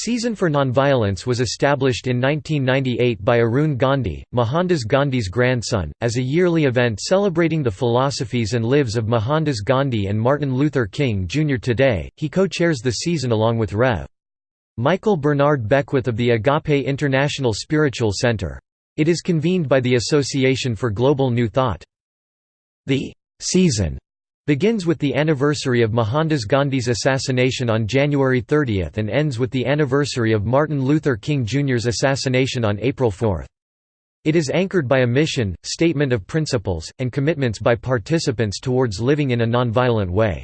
Season for Nonviolence was established in 1998 by Arun Gandhi, Mohandas Gandhi's grandson, as a yearly event celebrating the philosophies and lives of Mohandas Gandhi and Martin Luther King Jr. Today, he co-chairs the season along with Rev. Michael Bernard Beckwith of the Agape International Spiritual Center. It is convened by the Association for Global New Thought. The season begins with the anniversary of Mohandas Gandhi's assassination on January 30 and ends with the anniversary of Martin Luther King Jr.'s assassination on April 4. It is anchored by a mission, statement of principles, and commitments by participants towards living in a nonviolent way.